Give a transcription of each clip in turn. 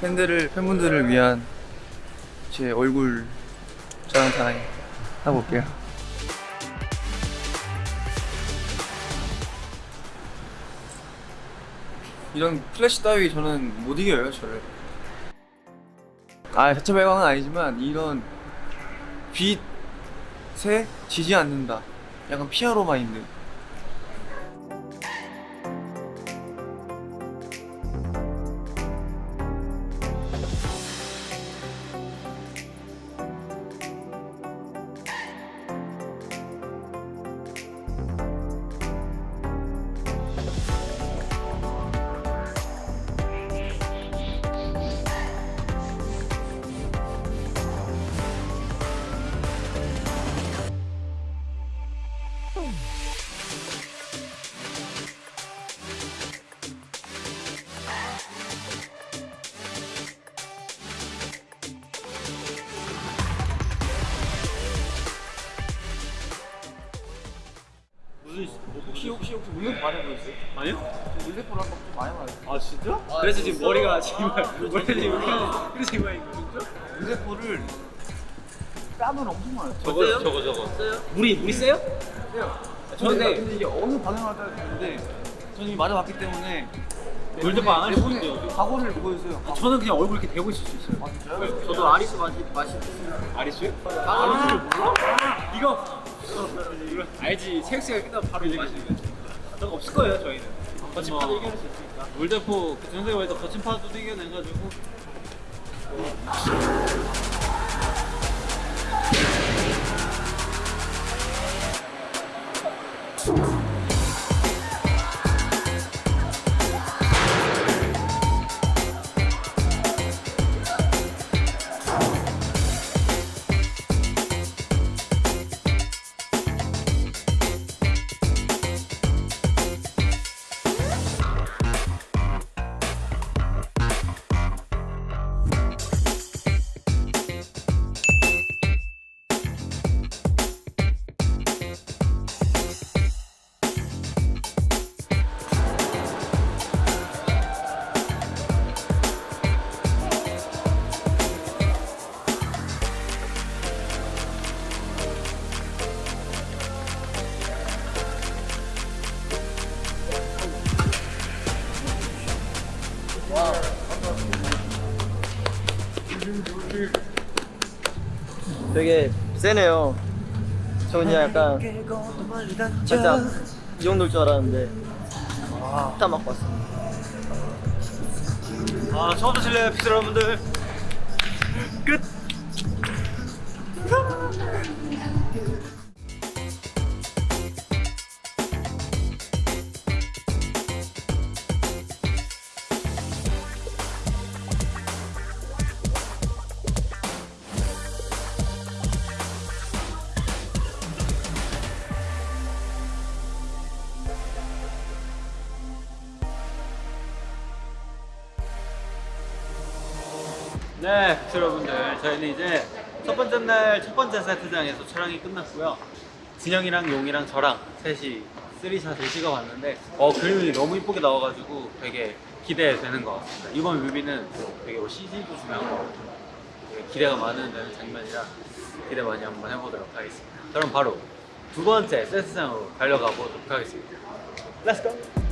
팬들을 팬분들을 위한 제 얼굴 자랑 타임 하고 올게요. 이런 플래시 따위 저는 못 이겨요 저를. 아 자체 발광은 아니지만 이런 빛에 지지 않는다. 약간 hero mind. 물레 많이 보였어요? 아니요? 물레포를 한번 좀 많이 봤어요. 아 진짜? 그래서 지금 머리가 지금 머리 지금 이렇게 지금 막 이거 진짜? 물레포를 뺨은 엄청 많아요. 저거 저거 저거 물이 물이 세요? 저는 근데- 근데 이게 어느 반응을 할까 했는데 저는 이미 맞아봤기 때문에 물대포 안할 수도 내분의 있죠. 각오를 보여줘요. 저는 그냥 얼굴 이렇게 대고 있을 수 있어요. 아 진짜요? 저도 아리스 마시 마시 아리스요? 아리스를 몰라? 이거 이거 알지 체육시간 끝나면 바로 마 거 없을 거예요 저희는. 거침파도 이겨낼 수 있으니까. 물대포 그 전세 월드 거침파도 이겨내가지고. 되게 세네요. 저 그냥 약간 살짝 이 정도일 줄 알았는데 딱 맞고 왔어요. 아 처음 드실래요 피자 여러분들? 끝. 네, 여러분들 저희는 이제 첫 번째 날 첫 번째 세트장에서 촬영이 끝났고요. 진영이랑 용이랑 저랑 셋이 쓰리샷을 찍어봤는데 어 그림이 너무 이쁘게 나와가지고 되게 기대되는 것 같습니다. 이번 뮤비는 되게 뭐 CG도 중요한 것 되게 기대가 많은 장면이라 기대 많이 한번 해보도록 하겠습니다. 그럼 바로 두 번째 세트장으로 달려가 보도록 하겠습니다. Let's!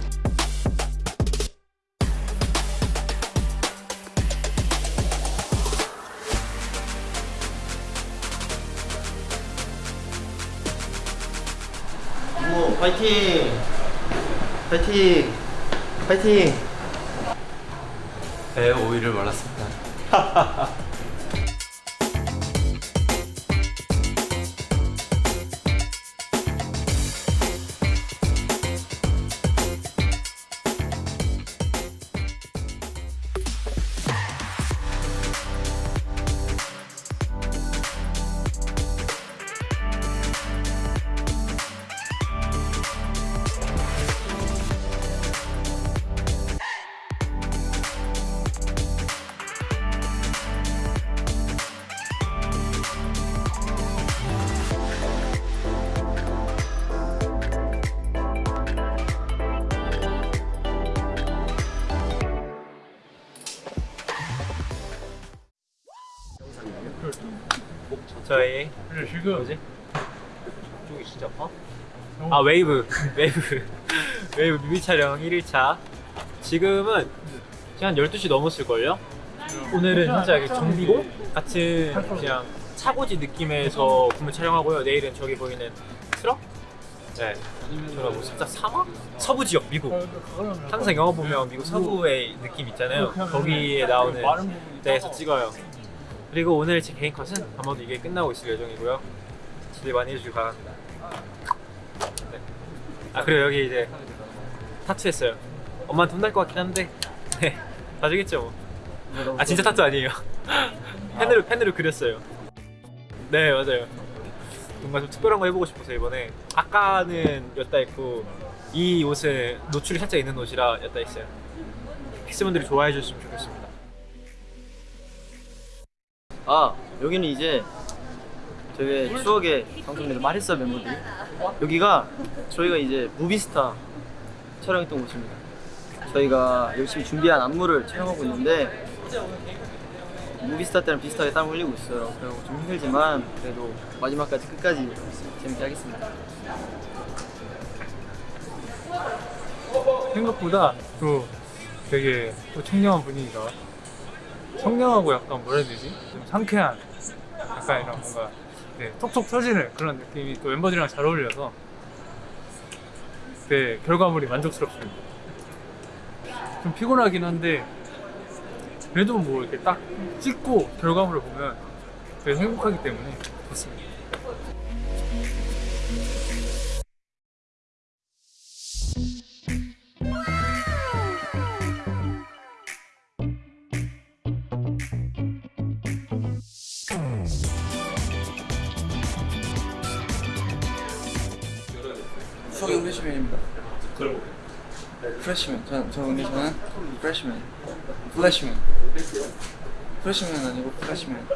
파이팅! 파이팅! 파이팅! 배에 오이를 말랐습니다. 저희 뭐지? 쪽이 진짜 어? 아 웨이브. 웨이브. 웨이브 뮤비 촬영 1일차. 지금은 지금 한 12시 넘었을걸요? 오늘은 살짝 이렇게 정비고 같은 그냥 차고지 느낌에서 군무 촬영하고요. 내일은 저기 보이는 트럭? 네. 저가 뭐 살짝 사막? 서부 지역 미국. 항상 영화 보면 미국 서부의 느낌 있잖아요. 거기에 나오는 데에서 찍어요 그리고 오늘 제 개인 컷은 아마도 이게 끝나고 있을 예정이고요. 기대 많이 해주시기 바랍니다. 네. 아 그리고 여기 이제 타투했어요. 엄마한테 혼날 것 같긴 한데. 네. 봐주겠죠 뭐. 아 진짜 타투 아니에요? 펜으로 펜으로 그렸어요. 네 맞아요. 뭔가 좀 특별한 거 해보고 싶어서 이번에 아까는 였다 있고 이 옷은 노출이 살짝 있는 옷이라 였다 있어요. 픽스분들이 좋아해 주셨으면 좋겠습니다 아 여기는 이제 저희 추억의 방송에서 말했어 멤버들이. 여기가 저희가 이제 무비스타 촬영했던 곳입니다. 저희가 열심히 준비한 안무를 촬영하고 있는데 무비스타 때랑 비슷하게 땀 흘리고 있어요. 그리고 좀 힘들지만 그래도 마지막까지 끝까지 재밌게 하겠습니다. 생각보다 또 되게 또 청량한 분위기가 청량하고 약간 뭐라 해야 되지? 좀 상쾌한 약간 이런 뭔가 네, 톡톡 터지는 그런 느낌이 또 멤버들이랑 잘 어울려서 네, 결과물이 만족스럽습니다. 좀 피곤하긴 한데 그래도 뭐 이렇게 딱 찍고 결과물을 보면 되게 행복하기 때문에 좋습니다. 추억의 프레시맨입니다. 프레시맨. 저는 저 근데 저는 프레시맨. 플래시맨. 프레시맨 아니고 플래시맨.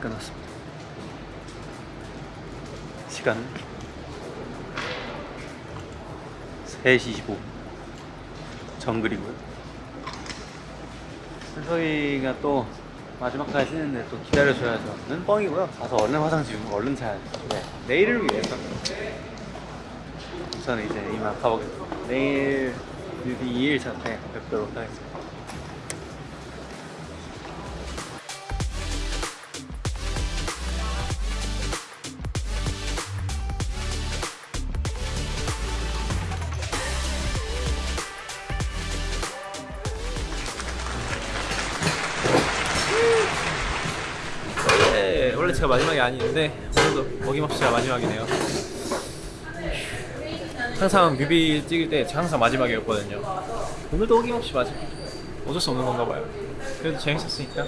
첫째 날이 끝났습니다 시간 3시 25분 정글이고요 저희가 또 마지막까지 쉬는데 또 기다려줘야죠.는 뻥이고요. 가서 얼른 화장 지우고 얼른 자야죠. 네. 내일을 위해서. 저는 이제 이만 가보겠습니다. 내일 뮤비 2일차 때 뵙도록 하겠습니다. 제가 마지막이 아닌데 오늘도 어김없이 제가 마지막이네요. 항상 뮤비 찍을 때 항상 마지막이었거든요. 오늘도 어김없이 마지막. 어쩔 수 없는 건가 봐요. 그래도 재밌었으니까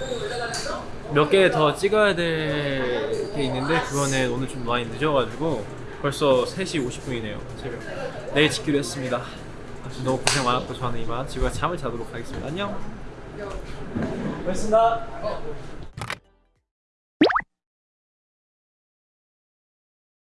몇 개 더 찍어야 될 게 있는데 그거는 오늘 좀 많이 늦어가지고 벌써 3시 50분이네요. 새벽. 내일 찍기로 했습니다. 너무 고생 많았고 저는 이만 집에 잠을 자도록 하겠습니다. 안녕. 고맙습니다.